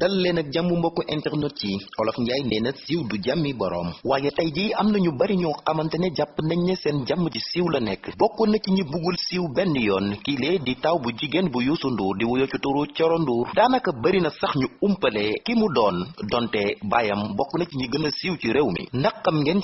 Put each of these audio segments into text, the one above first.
dal leen ak jàmm mbokku internet yi olof njaay nee na siiw du jàmmi boroom. Waaye tey ji am na ñu bari ñoo xamante ne jàpp nañ ne seen jàmm ci siiw la nekk. Bokk na ci ñi bugul siiw benn yoon kii lee di taw bu jigéen bu Youssou Ndour di wuyo ci turu Coro daanaka bari na sax ñu umpale ki mu doon donte baayam bokk na ci ñi gën a siiw ci réew mi. Ndax xam ngeen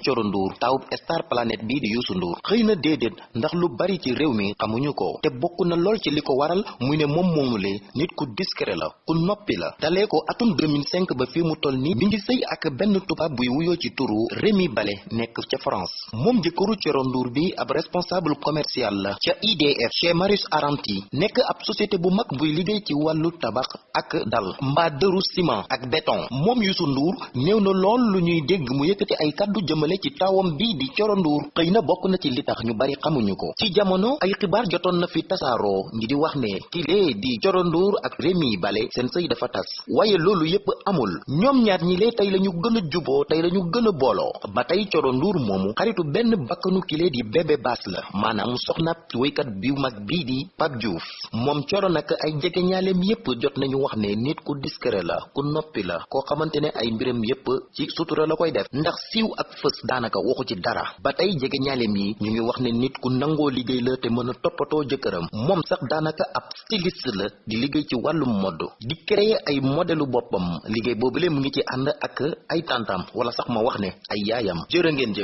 taw star planète bii di Youssou Ndour. Xëy na déedéet ndax lu bari ci réew mi xamuñu ko. Te bokk na lool ci li ko waral muy ne moom moomule nit ku discret la ku noppi la. Dalee ko atum 2005 ba fii mu toll nii mi ngi sëy ak benn tubaab buy wuyoo ci turu Rémi Balé nekk ca France. Moom jëkkëru Coro Ndour bi ab responsable commercial la IDF chez Marius Aranti nekk ab société bu mag buy liggéey ci wàllu tabax ak dal mbaa dëru ciment ak béton. Moom Youssou Ndour néew na lool lu ñuy dégg mu yëkkati ay kàddu jëmale ci tawam bii di Coro Ndour. Xëy na bokk na ci li tax ñu bari xamuñu ko. Ci jamono ay xibaar jotoon na fi tasaaroo ñi di wax ne kii di Coro Ndour ak Rémi Balé seen sëy dafa tas. Waaye loolu yépp amul. Ñoom ñaar ñi lee tey la ñu gën a juboo tey la ñu gën a booloo. Ba tey Coro Ndour moomu xaritu benn bakkanu kile di bébé baas la. Maanaam soxna wéykat bi mag bii di Pape Diouf. Moom Coro nag ay jege ñaaleem yépp jot nañu wax ne nit ku discret la ku noppi la koo xamante ne ay mbiram yépp ci sutura la koy def. Ndax siiw ak fës daanaka waxu ci dara. Ba tey jege ñaaleem yi ñu ngi wax ne nit ku nangoo liggéey la te mën a toppatoo moom sax daanaka ab styliste la di liggéey ci mode. Di créer ay modelu boppam. Liggéey boobule mu ngi ci ànd ak ay tàntam wala sax ma wax ne ay yaayam. Jërë ngeen